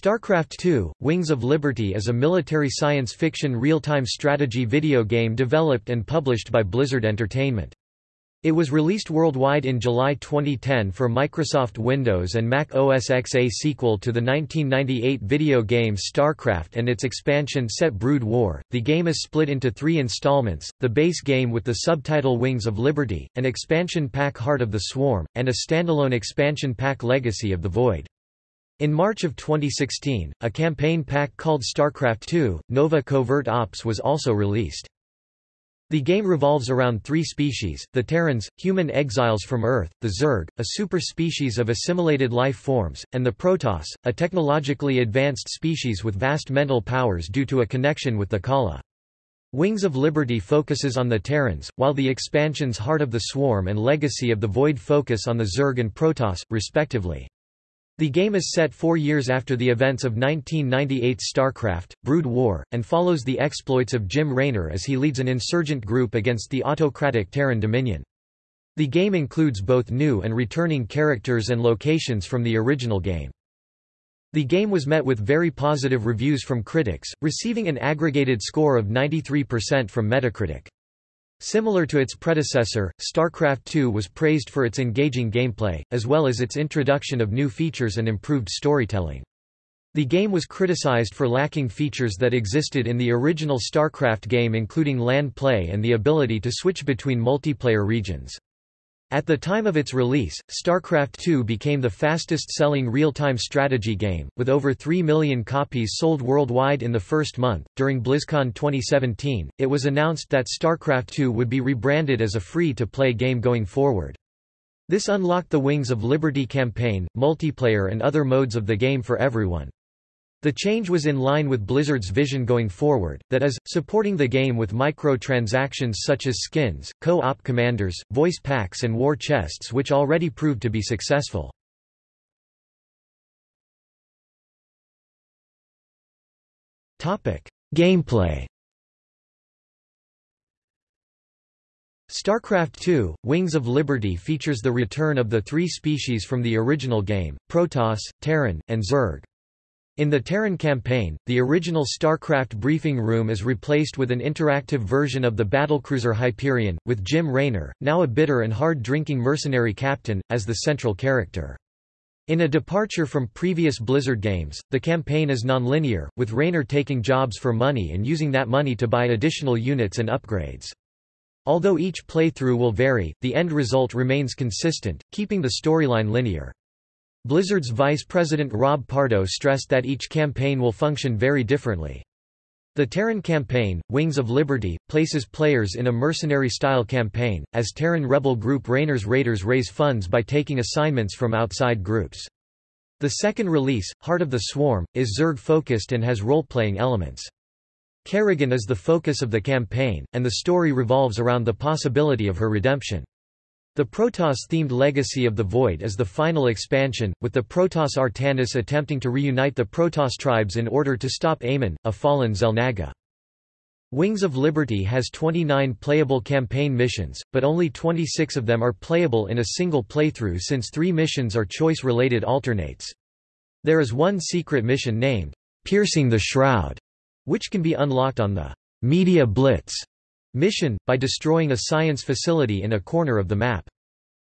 StarCraft II: Wings of Liberty is a military science fiction real-time strategy video game developed and published by Blizzard Entertainment. It was released worldwide in July 2010 for Microsoft Windows and Mac OS X. A sequel to the 1998 video game StarCraft and its expansion set Brood War. The game is split into three installments the base game with the subtitle Wings of Liberty, an expansion pack Heart of the Swarm, and a standalone expansion pack Legacy of the Void. In March of 2016, a campaign pack called StarCraft II, Nova Covert Ops was also released. The game revolves around three species, the Terrans, human exiles from Earth, the Zerg, a superspecies of assimilated life forms, and the Protoss, a technologically advanced species with vast mental powers due to a connection with the Khala. Wings of Liberty focuses on the Terrans, while the expansions Heart of the Swarm and Legacy of the Void focus on the Zerg and Protoss, respectively. The game is set four years after the events of 1998's StarCraft, Brood War, and follows the exploits of Jim Raynor as he leads an insurgent group against the autocratic Terran Dominion. The game includes both new and returning characters and locations from the original game. The game was met with very positive reviews from critics, receiving an aggregated score of 93% from Metacritic. Similar to its predecessor, StarCraft II was praised for its engaging gameplay, as well as its introduction of new features and improved storytelling. The game was criticized for lacking features that existed in the original StarCraft game including LAN play and the ability to switch between multiplayer regions. At the time of its release, StarCraft II became the fastest-selling real-time strategy game, with over 3 million copies sold worldwide in the first month. During BlizzCon 2017, it was announced that StarCraft II would be rebranded as a free-to-play game going forward. This unlocked the Wings of Liberty campaign, multiplayer and other modes of the game for everyone. The change was in line with Blizzard's vision going forward, that is, supporting the game with microtransactions such as skins, co-op commanders, voice packs and war chests which already proved to be successful. Gameplay StarCraft II, Wings of Liberty features the return of the three species from the original game, Protoss, Terran, and Zerg. In the Terran campaign, the original StarCraft briefing room is replaced with an interactive version of the battlecruiser Hyperion, with Jim Raynor, now a bitter and hard-drinking mercenary captain, as the central character. In a departure from previous Blizzard games, the campaign is non-linear, with Raynor taking jobs for money and using that money to buy additional units and upgrades. Although each playthrough will vary, the end result remains consistent, keeping the storyline linear. Blizzard's vice president Rob Pardo stressed that each campaign will function very differently. The Terran campaign, Wings of Liberty, places players in a mercenary-style campaign, as Terran rebel group Raynor's Raiders raise funds by taking assignments from outside groups. The second release, Heart of the Swarm, is Zerg-focused and has role-playing elements. Kerrigan is the focus of the campaign, and the story revolves around the possibility of her redemption. The Protoss-themed Legacy of the Void is the final expansion, with the Protoss Artanis attempting to reunite the Protoss tribes in order to stop Amon, a fallen Xel'Naga. Wings of Liberty has 29 playable campaign missions, but only 26 of them are playable in a single playthrough since three missions are choice-related alternates. There is one secret mission named, Piercing the Shroud, which can be unlocked on the Media Blitz mission, by destroying a science facility in a corner of the map.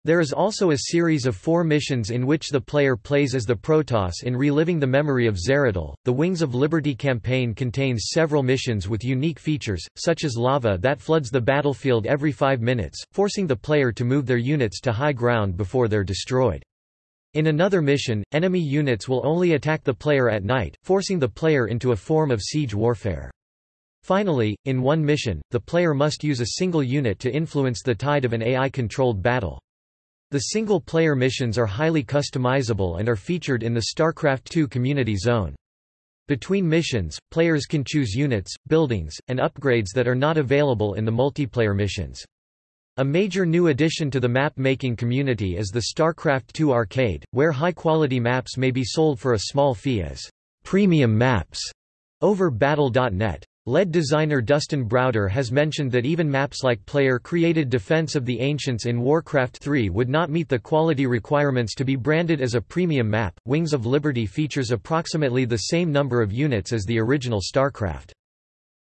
There is also a series of four missions in which the player plays as the Protoss in reliving the memory of Zeratul. The Wings of Liberty campaign contains several missions with unique features, such as lava that floods the battlefield every five minutes, forcing the player to move their units to high ground before they're destroyed. In another mission, enemy units will only attack the player at night, forcing the player into a form of siege warfare. Finally, in one mission, the player must use a single unit to influence the tide of an AI-controlled battle. The single-player missions are highly customizable and are featured in the StarCraft II Community Zone. Between missions, players can choose units, buildings, and upgrades that are not available in the multiplayer missions. A major new addition to the map-making community is the StarCraft II Arcade, where high-quality maps may be sold for a small fee as premium maps over Battle.net. LED designer Dustin Browder has mentioned that even maps like player-created Defense of the Ancients in Warcraft 3 would not meet the quality requirements to be branded as a premium map. Wings of Liberty features approximately the same number of units as the original StarCraft.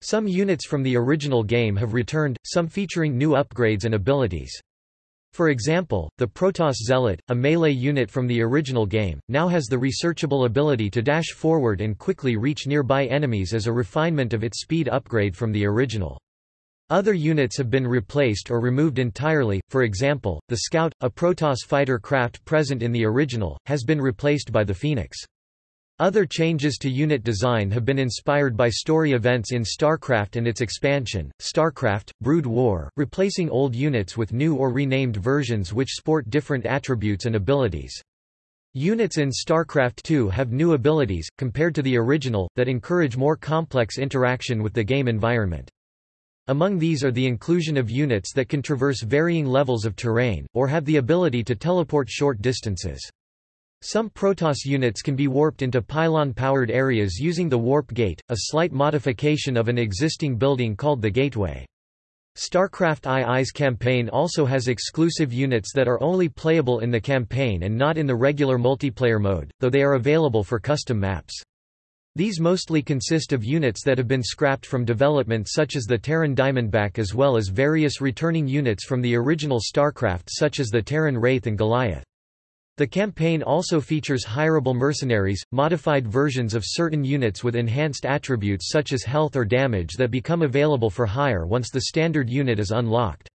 Some units from the original game have returned, some featuring new upgrades and abilities. For example, the Protoss Zealot, a melee unit from the original game, now has the researchable ability to dash forward and quickly reach nearby enemies as a refinement of its speed upgrade from the original. Other units have been replaced or removed entirely, for example, the Scout, a Protoss fighter craft present in the original, has been replaced by the Phoenix. Other changes to unit design have been inspired by story events in StarCraft and its expansion, StarCraft, Brood War, replacing old units with new or renamed versions which sport different attributes and abilities. Units in StarCraft II have new abilities, compared to the original, that encourage more complex interaction with the game environment. Among these are the inclusion of units that can traverse varying levels of terrain, or have the ability to teleport short distances. Some Protoss units can be warped into pylon-powered areas using the Warp Gate, a slight modification of an existing building called the Gateway. StarCraft II's campaign also has exclusive units that are only playable in the campaign and not in the regular multiplayer mode, though they are available for custom maps. These mostly consist of units that have been scrapped from development such as the Terran Diamondback as well as various returning units from the original StarCraft such as the Terran Wraith and Goliath. The campaign also features hireable mercenaries, modified versions of certain units with enhanced attributes such as health or damage that become available for hire once the standard unit is unlocked.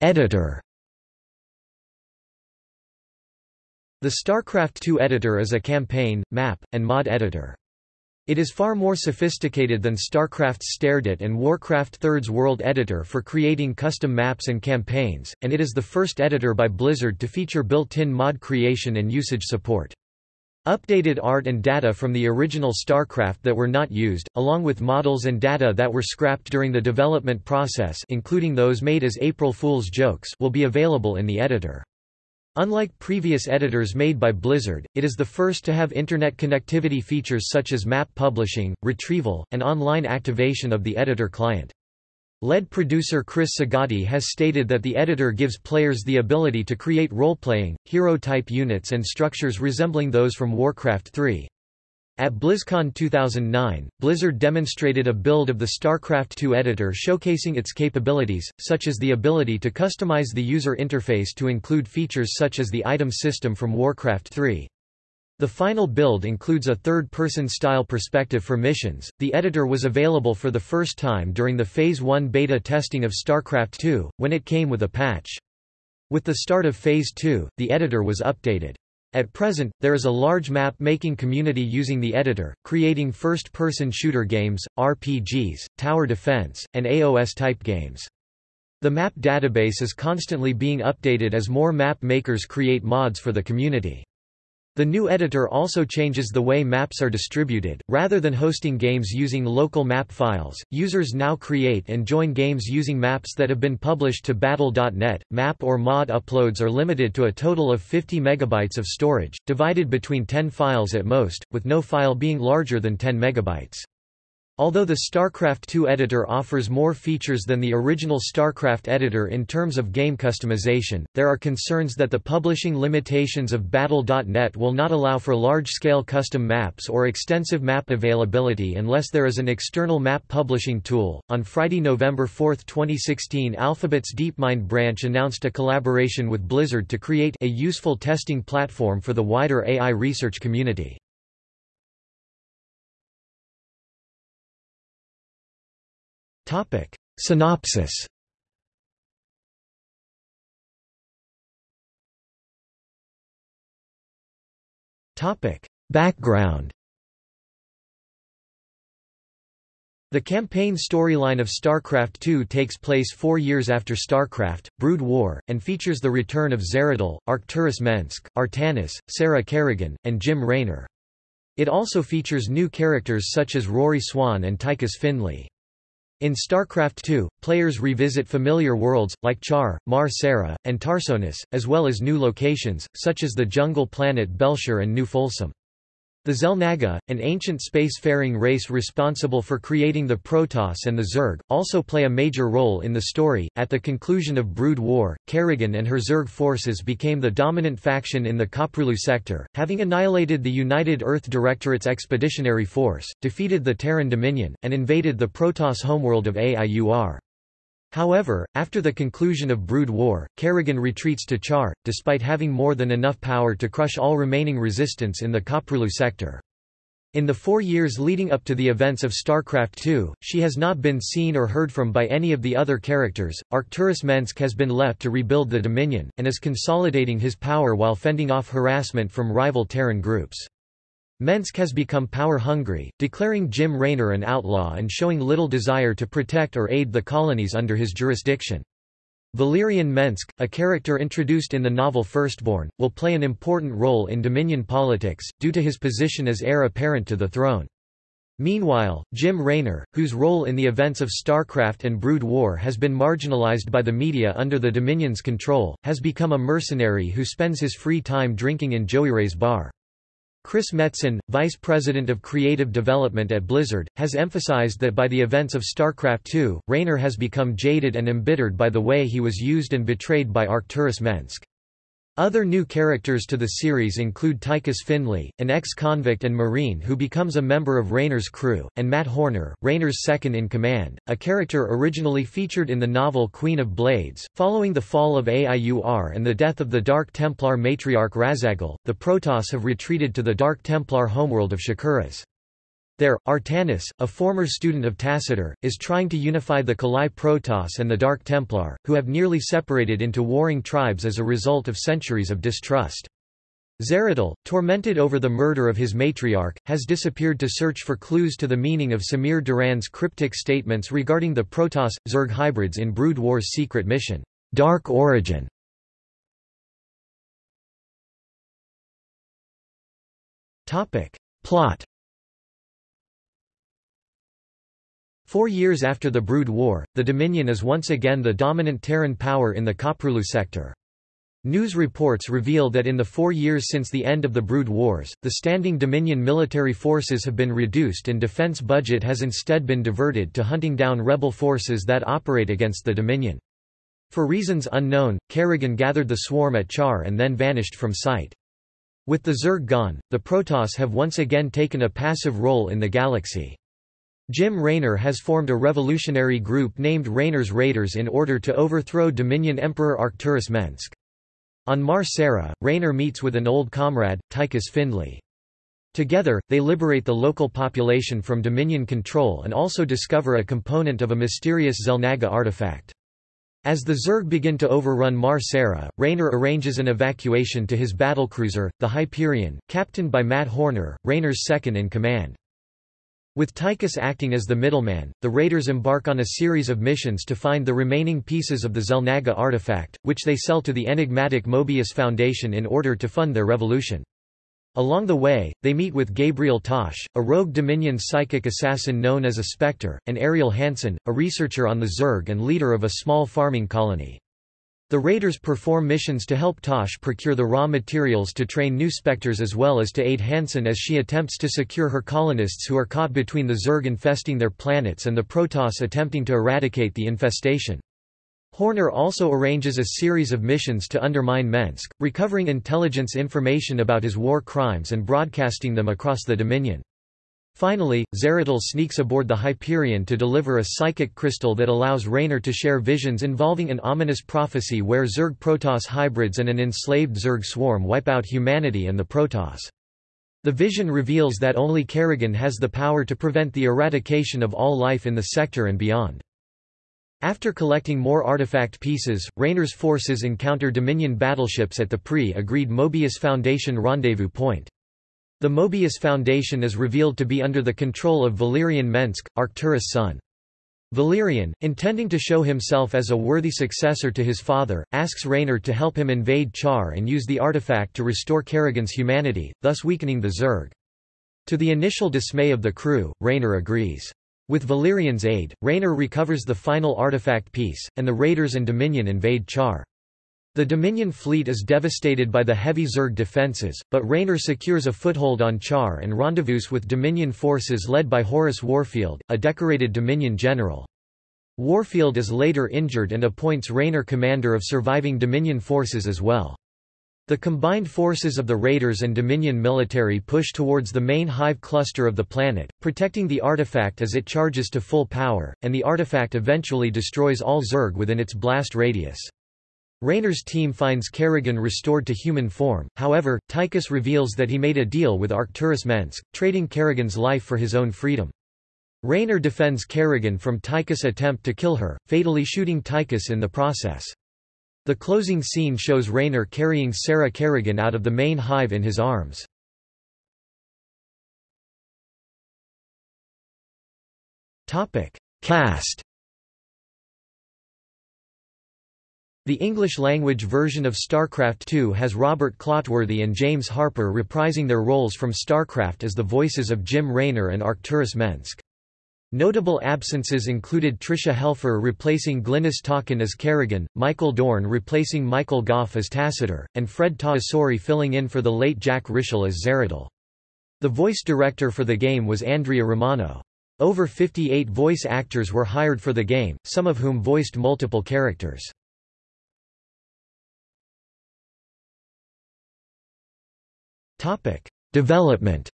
Editor The StarCraft II editor is a campaign, map, and mod editor. It is far more sophisticated than StarCraft's StarEdit and Warcraft III's World Editor for creating custom maps and campaigns, and it is the first editor by Blizzard to feature built-in mod creation and usage support. Updated art and data from the original StarCraft that were not used, along with models and data that were scrapped during the development process including those made as April Fool's jokes will be available in the editor. Unlike previous editors made by Blizzard, it is the first to have Internet connectivity features such as map publishing, retrieval, and online activation of the editor client. Lead producer Chris Sigaty has stated that the editor gives players the ability to create role-playing, hero-type units and structures resembling those from Warcraft 3. At BlizzCon 2009, Blizzard demonstrated a build of the StarCraft II editor showcasing its capabilities, such as the ability to customize the user interface to include features such as the item system from Warcraft 3. The final build includes a third-person style perspective for missions. The editor was available for the first time during the Phase 1 beta testing of StarCraft II, when it came with a patch. With the start of Phase 2, the editor was updated. At present, there is a large map-making community using the editor, creating first-person shooter games, RPGs, tower defense, and AOS-type games. The map database is constantly being updated as more map makers create mods for the community. The new editor also changes the way maps are distributed. Rather than hosting games using local map files, users now create and join games using maps that have been published to Battle.net. Map or mod uploads are limited to a total of 50 megabytes of storage, divided between 10 files at most, with no file being larger than 10 megabytes. Although the StarCraft II editor offers more features than the original StarCraft editor in terms of game customization, there are concerns that the publishing limitations of Battle.net will not allow for large-scale custom maps or extensive map availability unless there is an external map publishing tool. On Friday, November 4, 2016, Alphabet's DeepMind branch announced a collaboration with Blizzard to create a useful testing platform for the wider AI research community. Topic. Synopsis Topic. Background The campaign storyline of StarCraft II takes place four years after StarCraft, Brood War, and features the return of Zeratul, Arcturus Mengsk, Artanis, Sarah Kerrigan, and Jim Raynor. It also features new characters such as Rory Swan and Tychus Findlay. In StarCraft II, players revisit familiar worlds, like Char, Mar Sara, and Tarsonis, as well as new locations, such as the jungle planet Bel'Shir and New Folsom. The Xel'Naga, an ancient spacefaring race responsible for creating the Protoss and the Zerg, also play a major role in the story. At the conclusion of Brood War, Kerrigan and her Zerg forces became the dominant faction in the Koprulu sector, having annihilated the United Earth Directorate's expeditionary force, defeated the Terran Dominion, and invaded the Protoss homeworld of AIUR. However, after the conclusion of Brood War, Kerrigan retreats to Char, despite having more than enough power to crush all remaining resistance in the Koprulu sector. In the four years leading up to the events of StarCraft II, she has not been seen or heard from by any of the other characters. Arcturus Mengsk has been left to rebuild the Dominion, and is consolidating his power while fending off harassment from rival Terran groups. Mengsk has become power-hungry, declaring Jim Raynor an outlaw and showing little desire to protect or aid the colonies under his jurisdiction. Valerian Mengsk, a character introduced in the novel Firstborn, will play an important role in Dominion politics, due to his position as heir apparent to the throne. Meanwhile, Jim Raynor, whose role in the events of StarCraft and Brood War has been marginalized by the media under the Dominion's control, has become a mercenary who spends his free time drinking in Joeyray's bar. Chris Metzen, vice president of creative development at Blizzard, has emphasized that by the events of StarCraft II, Raynor has become jaded and embittered by the way he was used and betrayed by Arcturus Mengsk. Other new characters to the series include Tychus Findlay, an ex-convict and Marine who becomes a member of Raynor's crew, and Matt Horner, Raynor's second-in-command, a character originally featured in the novel Queen of Blades. Following the fall of AIUR and the death of the Dark Templar matriarch Raszagal, the Protoss have retreated to the Dark Templar homeworld of Shakuras. There, Artanis, a former student of Tassadar, is trying to unify the Khalai Protoss and the Dark Templar, who have nearly separated into warring tribes as a result of centuries of distrust. Zeratul, tormented over the murder of his matriarch, has disappeared to search for clues to the meaning of Samir Duran's cryptic statements regarding the Protoss-Zerg hybrids in Brood War's secret mission, Dark Origin. Plot Four years after the Brood War, the Dominion is once again the dominant Terran power in the Koprulu sector. News reports reveal that in the four years since the end of the Brood Wars, the standing Dominion military forces have been reduced and defense budget has instead been diverted to hunting down rebel forces that operate against the Dominion. For reasons unknown, Kerrigan gathered the swarm at Char and then vanished from sight. With the Zerg gone, the Protoss have once again taken a passive role in the galaxy. Jim Raynor has formed a revolutionary group named Raynor's Raiders in order to overthrow Dominion Emperor Arcturus Mengsk. On Mar Sara, Raynor meets with an old comrade, Tychus Findlay. Together, they liberate the local population from Dominion control and also discover a component of a mysterious Xel'Naga artifact. As the Zerg begin to overrun Mar Sara, Raynor arranges an evacuation to his battlecruiser, the Hyperion, captained by Matt Horner, Raynor's second-in-command. With Tychus acting as the middleman, the raiders embark on a series of missions to find the remaining pieces of the Xel'Naga artifact, which they sell to the enigmatic Mobius Foundation in order to fund their revolution. Along the way, they meet with Gabriel Tosh, a rogue Dominion psychic assassin known as a Spectre, and Ariel Hanson, a researcher on the Zerg and leader of a small farming colony. The raiders perform missions to help Tosh procure the raw materials to train new Spectres as well as to aid Hanson as she attempts to secure her colonists who are caught between the Zerg infesting their planets and the Protoss attempting to eradicate the infestation. Horner also arranges a series of missions to undermine Mengsk, recovering intelligence information about his war crimes and broadcasting them across the Dominion. Finally, Zeratul sneaks aboard the Hyperion to deliver a psychic crystal that allows Raynor to share visions involving an ominous prophecy where Zerg Protoss hybrids and an enslaved Zerg swarm wipe out humanity and the Protoss. The vision reveals that only Kerrigan has the power to prevent the eradication of all life in the sector and beyond. After collecting more artifact pieces, Raynor's forces encounter Dominion battleships at the pre-agreed Mobius Foundation rendezvous point. The Mobius Foundation is revealed to be under the control of Valerian Mengsk, Arcturus' son. Valerian, intending to show himself as a worthy successor to his father, asks Raynor to help him invade Char and use the artifact to restore Kerrigan's humanity, thus weakening the Zerg. To the initial dismay of the crew, Raynor agrees. With Valerian's aid, Raynor recovers the final artifact piece, and the Raiders and Dominion invade Char. The Dominion fleet is devastated by the heavy Zerg defences, but Raynor secures a foothold on Char and rendezvous with Dominion forces led by Horace Warfield, a decorated Dominion general. Warfield is later injured and appoints Raynor commander of surviving Dominion forces as well. The combined forces of the Raiders and Dominion military push towards the main hive cluster of the planet, protecting the artifact as it charges to full power, and the artifact eventually destroys all Zerg within its blast radius. Raynor's team finds Kerrigan restored to human form, however, Tychus reveals that he made a deal with Arcturus Mengsk, trading Kerrigan's life for his own freedom. Raynor defends Kerrigan from Tychus' attempt to kill her, fatally shooting Tychus in the process. The closing scene shows Raynor carrying Sarah Kerrigan out of the main hive in his arms. Cast The English-language version of StarCraft II has Robert Clotworthy and James Harper reprising their roles from StarCraft as the voices of Jim Raynor and Arcturus Mengsk. Notable absences included Tricia Helfer replacing Glynnis Talken as Kerrigan, Michael Dorn replacing Michael Gough as Tassadar, and Fred Tatasciore filling in for the late Jack Ritschel as Zeratul. The voice director for the game was Andrea Romano. Over 58 voice actors were hired for the game, some of whom voiced multiple characters. Development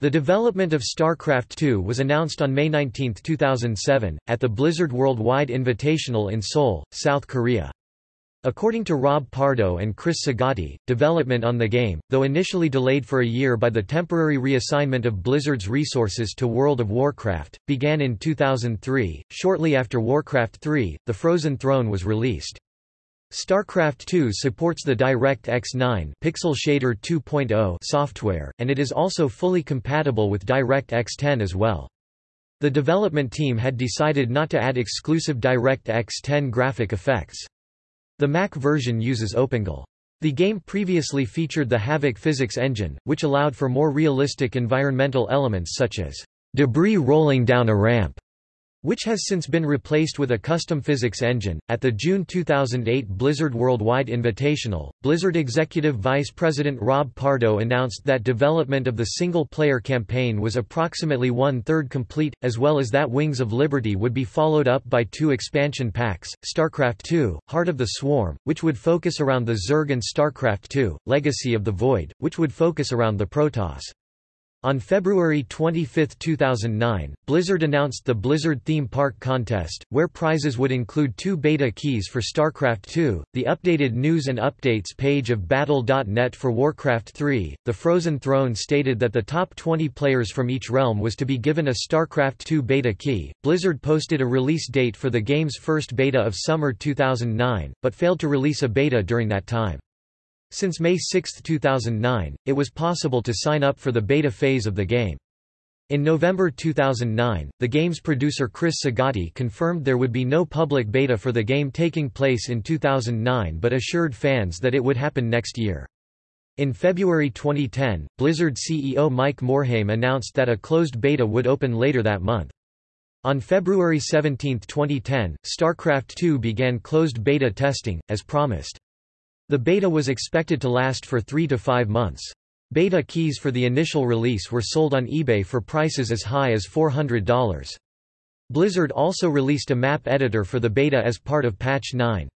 The development of StarCraft II was announced on May 19, 2007, at the Blizzard Worldwide Invitational in Seoul, South Korea. According to Rob Pardo and Chris Sigaty, development on the game, though initially delayed for a year by the temporary reassignment of Blizzard's resources to World of Warcraft, began in 2003. Shortly after Warcraft 3, The Frozen Throne was released. StarCraft 2 supports the DirectX 9 Pixel Shader 2.0 software, and it is also fully compatible with DirectX 10 as well. The development team had decided not to add exclusive DirectX 10 graphic effects. The Mac version uses OpenGL. The game previously featured the Havok physics engine, which allowed for more realistic environmental elements such as debris rolling down a ramp which has since been replaced with a custom physics engine. At the June 2008 Blizzard Worldwide Invitational, Blizzard Executive Vice President Rob Pardo announced that development of the single player campaign was approximately one third complete, as well as that Wings of Liberty would be followed up by two expansion packs StarCraft II, Heart of the Swarm, which would focus around the Zerg, and StarCraft II, Legacy of the Void, which would focus around the Protoss. On February 25, 2009, Blizzard announced the Blizzard Theme Park Contest, where prizes would include two beta keys for StarCraft II, the updated news and updates page of Battle.net for Warcraft 3. The Frozen Throne stated that the top 20 players from each realm was to be given a StarCraft II beta key. Blizzard posted a release date for the game's first beta of summer 2009, but failed to release a beta during that time. Since May 6, 2009, it was possible to sign up for the beta phase of the game. In November 2009, the game's producer Chris Sigaty confirmed there would be no public beta for the game taking place in 2009 but assured fans that it would happen next year. In February 2010, Blizzard CEO Mike Morhaime announced that a closed beta would open later that month. On February 17, 2010, StarCraft II began closed beta testing, as promised. The beta was expected to last for three to five months. Beta keys for the initial release were sold on eBay for prices as high as $400. Blizzard also released a map editor for the beta as part of Patch 9.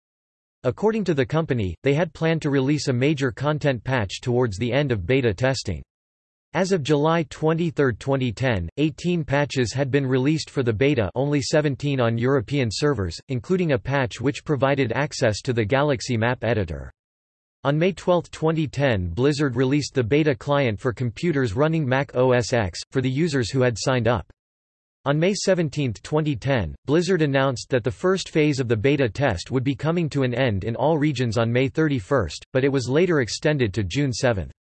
According to the company, they had planned to release a major content patch towards the end of beta testing. As of July 23, 2010, 18 patches had been released for the beta only 17 on European servers, including a patch which provided access to the Galaxy Map Editor. On May 12, 2010 Blizzard released the beta client for computers running Mac OS X, for the users who had signed up. On May 17, 2010, Blizzard announced that the first phase of the beta test would be coming to an end in all regions on May 31, but it was later extended to June 7.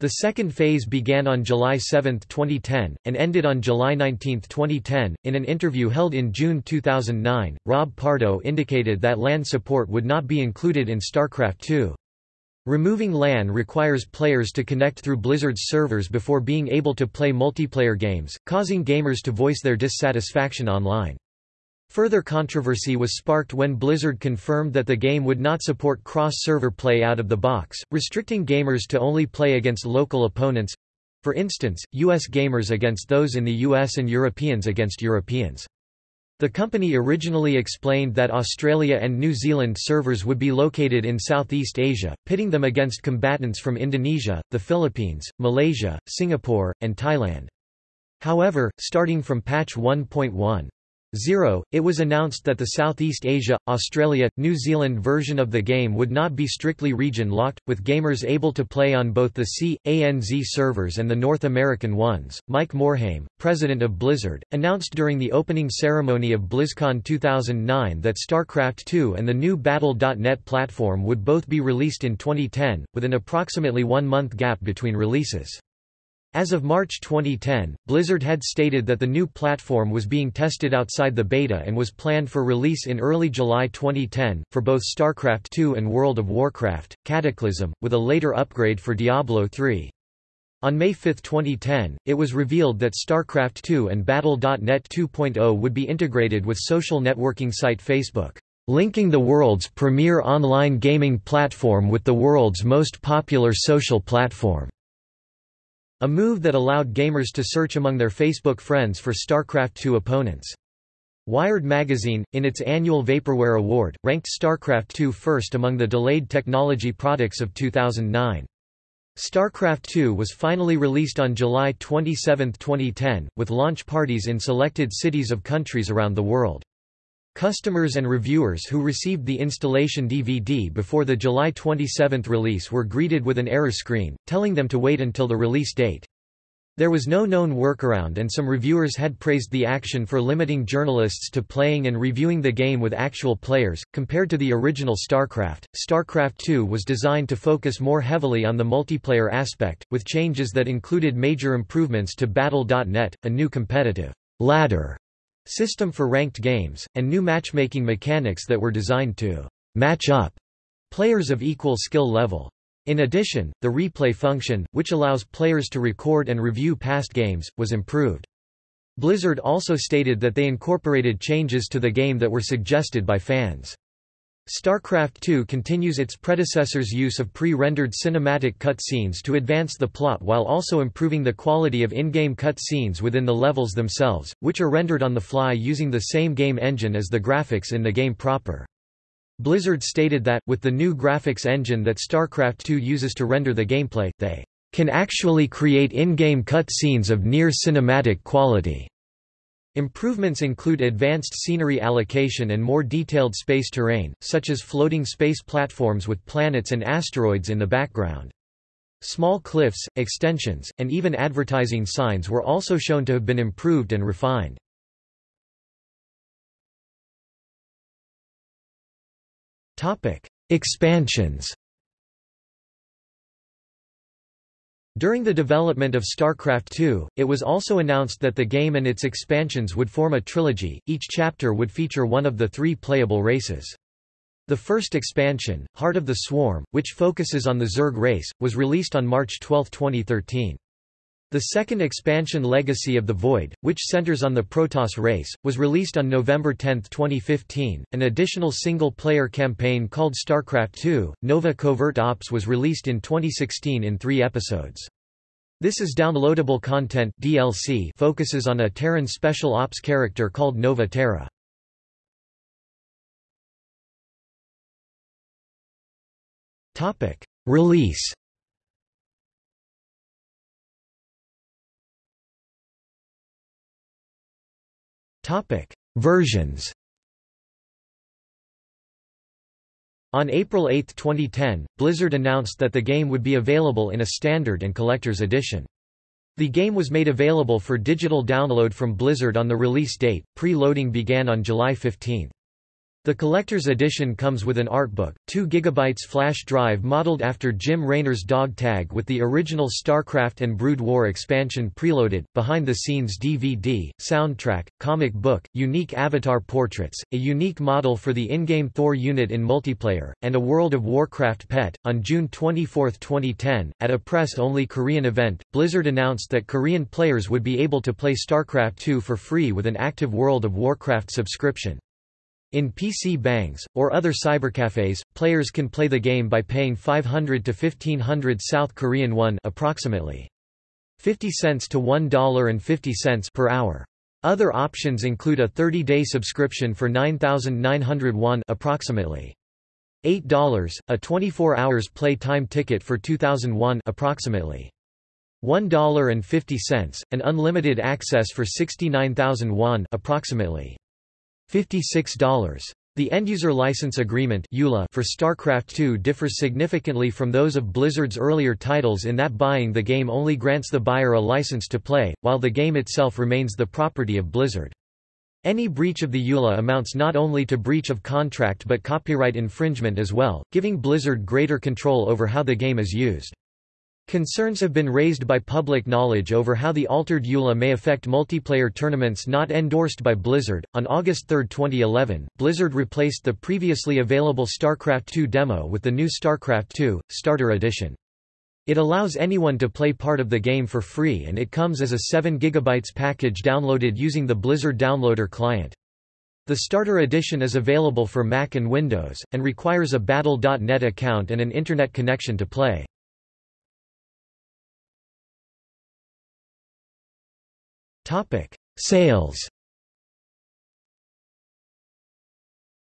The second phase began on July 7, 2010, and ended on July 19, 2010. In an interview held in June 2009, Rob Pardo indicated that LAN support would not be included in StarCraft II. Removing LAN requires players to connect through Blizzard's servers before being able to play multiplayer games, causing gamers to voice their dissatisfaction online. Further controversy was sparked when Blizzard confirmed that the game would not support cross-server play out of the box, restricting gamers to only play against local opponents—for instance, US gamers against those in the US and Europeans against Europeans. The company originally explained that Australia and New Zealand servers would be located in Southeast Asia, pitting them against combatants from Indonesia, the Philippines, Malaysia, Singapore, and Thailand. However, starting from patch 1.1, 0. It was announced that the Southeast Asia, Australia, New Zealand version of the game would not be strictly region-locked, with gamers able to play on both the C, ANZ servers and the North American ones. Mike Morhaime, president of Blizzard, announced during the opening ceremony of BlizzCon 2009 that StarCraft II and the new Battle.net platform would both be released in 2010, with an approximately one-month gap between releases. As of March 2010, Blizzard had stated that the new platform was being tested outside the beta and was planned for release in early July 2010, for both StarCraft II and World of Warcraft, Cataclysm, with a later upgrade for Diablo III. On May 5, 2010, it was revealed that StarCraft II and Battle.net 2.0 would be integrated with social networking site Facebook, linking the world's premier online gaming platform with the world's most popular social platform. A move that allowed gamers to search among their Facebook friends for StarCraft II opponents. Wired magazine, in its annual Vaporware Award, ranked StarCraft II first among the delayed technology products of 2009. StarCraft II was finally released on July 27, 2010, with launch parties in selected cities of countries around the world. Customers and reviewers who received the installation DVD before the July 27 release were greeted with an error screen, telling them to wait until the release date. There was no known workaround and some reviewers had praised the action for limiting journalists to playing and reviewing the game with actual players. Compared to the original StarCraft, StarCraft II was designed to focus more heavily on the multiplayer aspect, with changes that included major improvements to Battle.net, a new competitive ladder system for ranked games, and new matchmaking mechanics that were designed to match up players of equal skill level. In addition, the replay function, which allows players to record and review past games, was improved. Blizzard also stated that they incorporated changes to the game that were suggested by fans. StarCraft II continues its predecessor's use of pre-rendered cinematic cutscenes to advance the plot while also improving the quality of in-game cutscenes within the levels themselves, which are rendered on the fly using the same game engine as the graphics in the game proper. Blizzard stated that, with the new graphics engine that StarCraft II uses to render the gameplay, they can actually create in-game cutscenes of near cinematic quality. Improvements include advanced scenery allocation and more detailed space terrain, such as floating space platforms with planets and asteroids in the background. Small cliffs, extensions, and even advertising signs were also shown to have been improved and refined. Expansions During the development of StarCraft II, it was also announced that the game and its expansions would form a trilogy, each chapter would feature one of the three playable races. The first expansion, Heart of the Swarm, which focuses on the Zerg race, was released on March 12, 2013. The second expansion Legacy of the Void, which centers on the Protoss race, was released on November 10, 2015. An additional single-player campaign called StarCraft II, Nova Covert Ops was released in 2016 in three episodes. This is downloadable content DLC focuses on a Terran Special Ops character called Nova Terra. Release Topic: Versions. On April 8, 2010, Blizzard announced that the game would be available in a standard and collector's edition. The game was made available for digital download from Blizzard on the release date. Pre-loading began on July 15. The collector's edition comes with an artbook, 2 GB flash drive modeled after Jim Raynor's dog tag with the original StarCraft and Brood War expansion preloaded, behind-the-scenes DVD, soundtrack, comic book, unique avatar portraits, a unique model for the in-game Thor unit in multiplayer, and a World of Warcraft pet. On June 24, 2010, at a press-only Korean event, Blizzard announced that Korean players would be able to play StarCraft 2 for free with an active World of Warcraft subscription. In PC bangs, or other cybercafes, players can play the game by paying 500 to 1500 South Korean won approximately 50 cents to $1.50 per hour. Other options include a 30-day subscription for 9900 won approximately $8, a 24 hours play time ticket for 2001 approximately $1.50, and unlimited access for 69,000 won approximately $56. The end-user license agreement for StarCraft II differs significantly from those of Blizzard's earlier titles in that buying the game only grants the buyer a license to play, while the game itself remains the property of Blizzard. Any breach of the EULA amounts not only to breach of contract but copyright infringement as well, giving Blizzard greater control over how the game is used. Concerns have been raised by public knowledge over how the altered EULA may affect multiplayer tournaments not endorsed by Blizzard. On August 3, 2011, Blizzard replaced the previously available StarCraft II demo with the new StarCraft II Starter Edition. It allows anyone to play part of the game for free and it comes as a 7 GB package downloaded using the Blizzard Downloader client. The Starter Edition is available for Mac and Windows, and requires a Battle.net account and an Internet connection to play. Topic: Sales.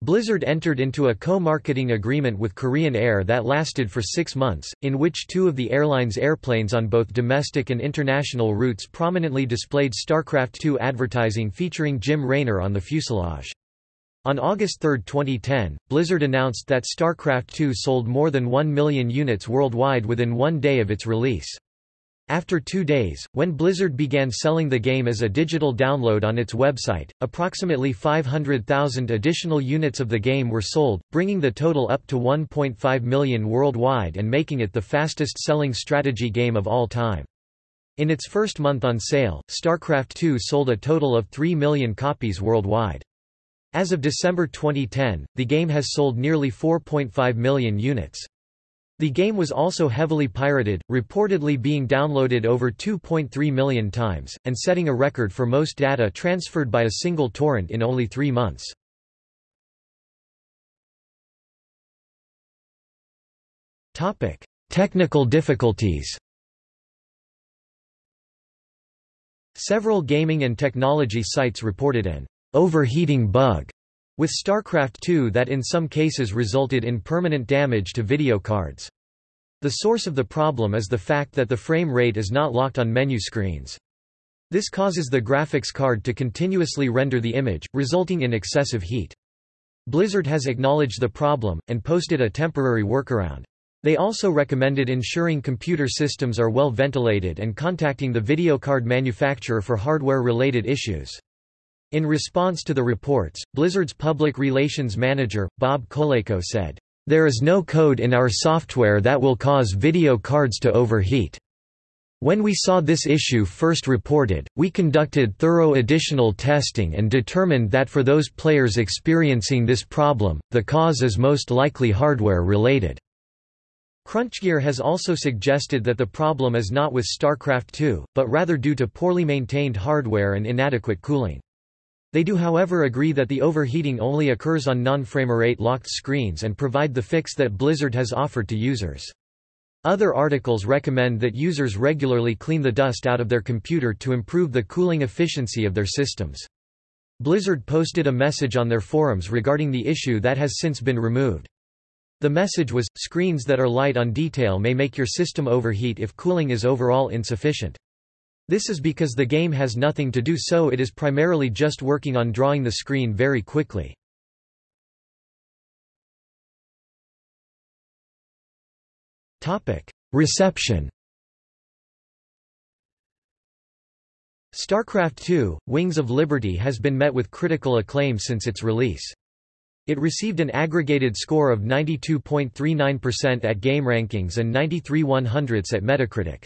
Blizzard entered into a co-marketing agreement with Korean Air that lasted for six months, in which two of the airline's airplanes on both domestic and international routes prominently displayed StarCraft II advertising featuring Jim Raynor on the fuselage. On August 3, 2010, Blizzard announced that StarCraft II sold more than 1 million units worldwide within one day of its release. After two days, when Blizzard began selling the game as a digital download on its website, approximately 500,000 additional units of the game were sold, bringing the total up to 1.5 million worldwide and making it the fastest-selling strategy game of all time. In its first month on sale, StarCraft II sold a total of 3 million copies worldwide. As of December 2010, the game has sold nearly 4.5 million units. The game was also heavily pirated, reportedly being downloaded over 2.3 million times, and setting a record for most data transferred by a single torrent in only three months. Technical difficulties Several gaming and technology sites reported an overheating bug with StarCraft II that in some cases resulted in permanent damage to video cards. The source of the problem is the fact that the frame rate is not locked on menu screens. This causes the graphics card to continuously render the image, resulting in excessive heat. Blizzard has acknowledged the problem, and posted a temporary workaround. They also recommended ensuring computer systems are well ventilated and contacting the video card manufacturer for hardware-related issues. In response to the reports, Blizzard's public relations manager, Bob Colayco said, "...there is no code in our software that will cause video cards to overheat. When we saw this issue first reported, we conducted thorough additional testing and determined that for those players experiencing this problem, the cause is most likely hardware-related." Crunchgear has also suggested that the problem is not with StarCraft II, but rather due to poorly maintained hardware and inadequate cooling. They do however agree that the overheating only occurs on non-framerate locked screens and provide the fix that Blizzard has offered to users. Other articles recommend that users regularly clean the dust out of their computer to improve the cooling efficiency of their systems. Blizzard posted a message on their forums regarding the issue that has since been removed. The message was, screens that are light on detail may make your system overheat if cooling is overall insufficient. This is because the game has nothing to do so it is primarily just working on drawing the screen very quickly. Reception StarCraft II, Wings of Liberty has been met with critical acclaim since its release. It received an aggregated score of 92.39% at GameRankings and 93 100ths at Metacritic.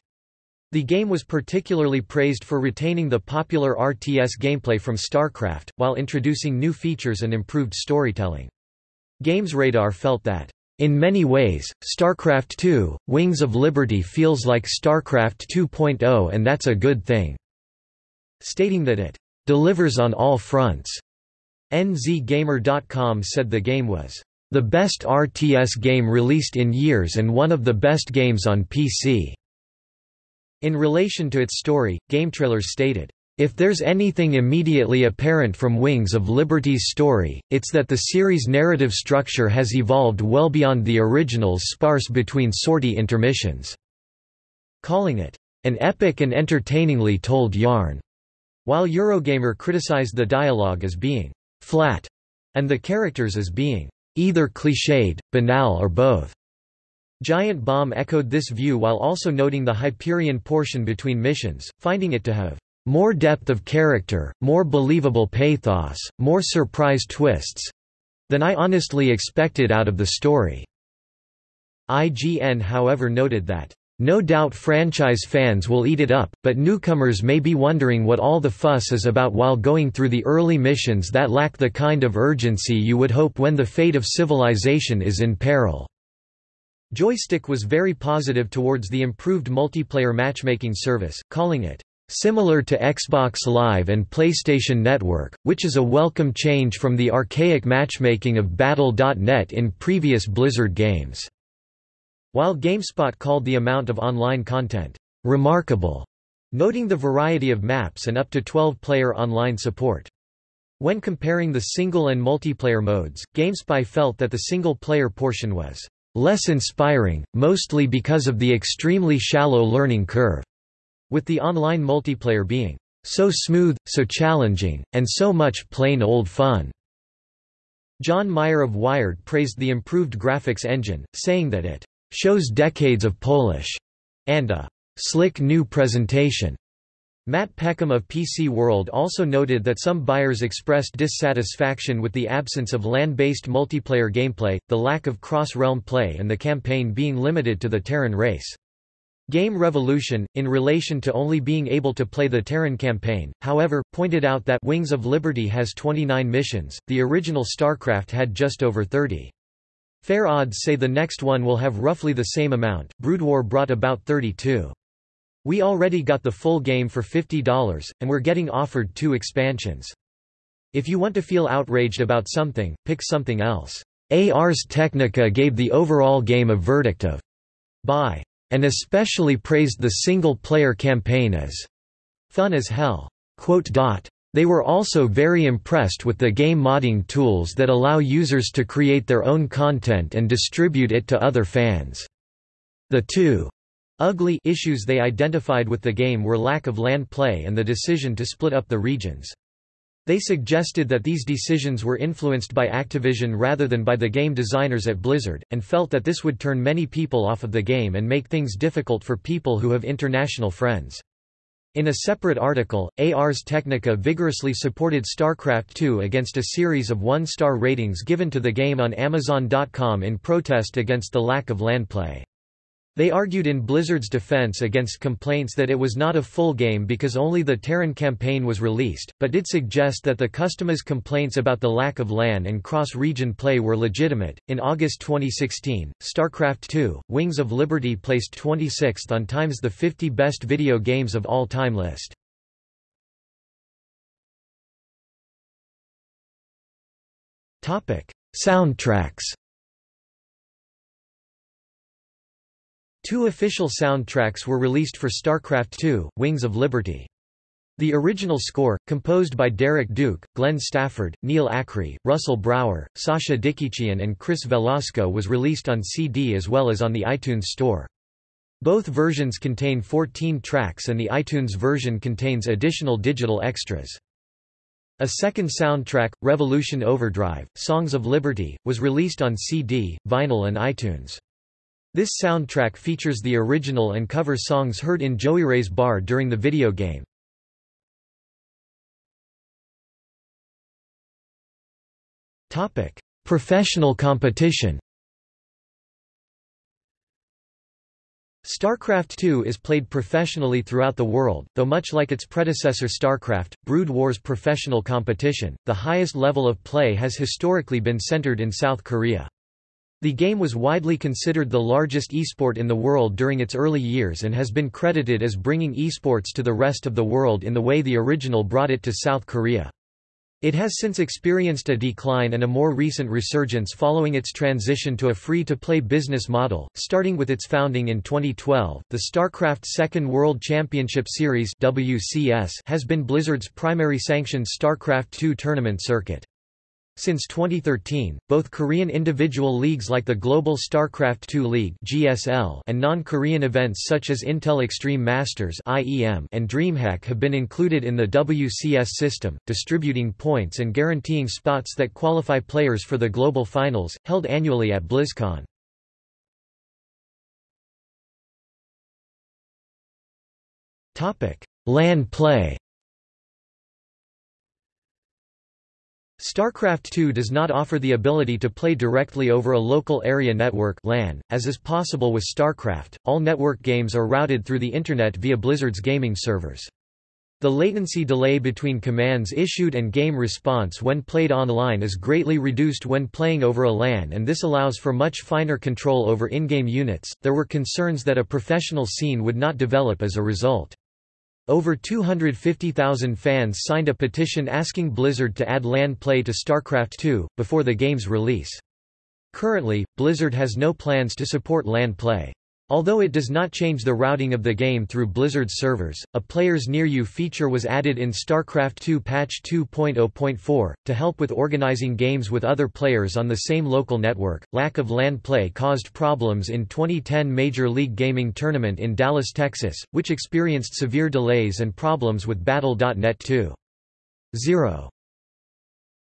The game was particularly praised for retaining the popular RTS gameplay from StarCraft, while introducing new features and improved storytelling. GamesRadar felt that, "...in many ways, StarCraft II, Wings of Liberty feels like StarCraft 2.0 and that's a good thing," stating that it "...delivers on all fronts." NZGamer.com said the game was the best RTS game released in years and one of the best games on PC. In relation to its story, GameTrailers stated, if there's anything immediately apparent from Wings of Liberty's story, it's that the series' narrative structure has evolved well beyond the original's sparse between sortie intermissions, calling it an epic and entertainingly told yarn, while Eurogamer criticized the dialogue as being flat, and the characters as being either cliched, banal or both. Giant Bomb echoed this view while also noting the Hyperion portion between missions, finding it to have more depth of character, more believable pathos, more surprise twists than I honestly expected out of the story. IGN however noted that no doubt franchise fans will eat it up, but newcomers may be wondering what all the fuss is about while going through the early missions that lack the kind of urgency you would hope when the fate of civilization is in peril. Joystiq was very positive towards the improved multiplayer matchmaking service, calling it similar to Xbox Live and PlayStation Network, which is a welcome change from the archaic matchmaking of Battle.net in previous Blizzard games. While GameSpot called the amount of online content remarkable, noting the variety of maps and up to 12-player online support. When comparing the single and multiplayer modes, GameSpy felt that the single-player portion was less inspiring, mostly because of the extremely shallow learning curve, with the online multiplayer being so smooth, so challenging, and so much plain old fun. John Meyer of Wired praised the improved graphics engine, saying that it shows decades of Polish, and a slick new presentation. Matt Peckham of PC World also noted that some buyers expressed dissatisfaction with the absence of LAN-based multiplayer gameplay, the lack of cross-realm play and the campaign being limited to the Terran race. Game Revolution, in relation to only being able to play the Terran campaign, however, pointed out that Wings of Liberty has 29 missions, the original StarCraft had just over 30. Fair odds say the next one will have roughly the same amount, Brood War brought about 32. We already got the full game for $50, and we're getting offered two expansions. If you want to feel outraged about something, pick something else. Ars Technica gave the overall game a verdict of buy, and especially praised the single-player campaign as fun as hell. They were also very impressed with the game modding tools that allow users to create their own content and distribute it to other fans. The two ugly issues they identified with the game were lack of LAN play and the decision to split up the regions. They suggested that these decisions were influenced by Activision rather than by the game designers at Blizzard, and felt that this would turn many people off of the game and make things difficult for people who have international friends. In a separate article, Ars Technica vigorously supported StarCraft II against a series of one-star ratings given to the game on Amazon.com in protest against the lack of LAN play. They argued in Blizzard's defense against complaints that it was not a full game because only the Terran campaign was released, but did suggest that the customers' complaints about the lack of LAN and cross-region play were legitimate. In August 2016, StarCraft II: Wings of Liberty placed 26th on Time's the 50 best video games of all time list. Soundtracks Two official soundtracks were released for StarCraft II, Wings of Liberty. The original score, composed by Derek Duke, Glenn Stafford, Neil Acree, Russell Brower, Sascha Dikiciyan and Chris Velasco was released on CD as well as on the iTunes Store. Both versions contain 14 tracks and the iTunes version contains additional digital extras. A second soundtrack, Revolution Overdrive, Songs of Liberty, was released on CD, vinyl and iTunes. This soundtrack features the original and cover songs heard in Joey Ray's bar during the video game. Topic: Professional competition StarCraft II is played professionally throughout the world, though much like its predecessor StarCraft, Brood War's professional competition, the highest level of play has historically been centered in South Korea. The game was widely considered the largest esport in the world during its early years and has been credited as bringing esports to the rest of the world in the way the original brought it to South Korea. It has since experienced a decline and a more recent resurgence following its transition to a free-to-play business model, starting with its founding in 2012. The StarCraft Second World Championship Series (WCS) has been Blizzard's primary sanctioned StarCraft II tournament circuit. Since 2013, both Korean individual leagues like the Global StarCraft II League (GSL) and non-Korean events such as Intel Extreme Masters (IEM) and DreamHack have been included in the WCS system, distributing points and guaranteeing spots that qualify players for the global finals held annually at BlizzCon. Topic: LAN play. StarCraft II does not offer the ability to play directly over a local area network LAN, as is possible with StarCraft. All network games are routed through the Internet via Blizzard's gaming servers. The latency delay between commands issued and game response when played online is greatly reduced when playing over a LAN and this allows for much finer control over in-game units. There were concerns that a professional scene would not develop as a result. Over 250,000 fans signed a petition asking Blizzard to add LAN play to StarCraft II, before the game's release. Currently, Blizzard has no plans to support LAN play. Although it does not change the routing of the game through Blizzard's servers, a Players Near You feature was added in StarCraft II Patch 2.0.4, to help with organizing games with other players on the same local network. Lack of LAN play caused problems in 2010 Major League Gaming tournament in Dallas, Texas, which experienced severe delays and problems with Battle.net 2.0.